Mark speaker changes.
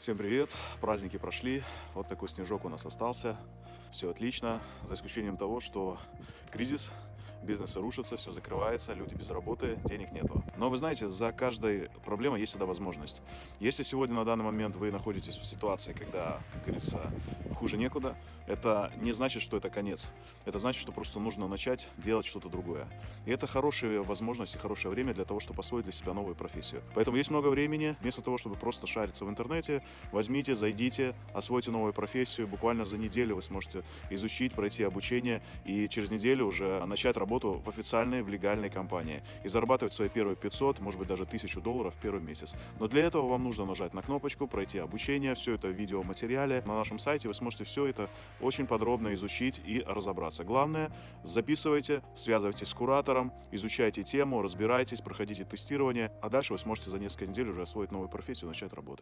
Speaker 1: Всем привет! Праздники прошли, вот такой снежок у нас остался. Все отлично, за исключением того, что кризис, бизнесы рушатся, все закрывается, люди без работы, денег нету. Но вы знаете, за каждой проблемой есть всегда возможность. Если сегодня на данный момент вы находитесь в ситуации, когда, как говорится, хуже некуда, это не значит, что это конец. Это значит, что просто нужно начать делать что-то другое. И это хорошая возможность и хорошее время для того, чтобы освоить для себя новую профессию. Поэтому есть много времени, вместо того, чтобы просто шариться в интернете, возьмите, зайдите, освойте новую профессию. Буквально за неделю вы сможете изучить, пройти обучение и через неделю уже начать работу в официальной, в легальной компании и зарабатывать свои первые 500, может быть даже 1000 долларов в первый месяц. Но для этого вам нужно нажать на кнопочку, пройти обучение, все это в видеоматериале. На нашем сайте вы сможете все это очень подробно изучить и разобраться. Главное, записывайте, связывайтесь с куратором, изучайте тему, разбирайтесь, проходите тестирование, а дальше вы сможете за несколько недель уже освоить новую профессию и начать работать.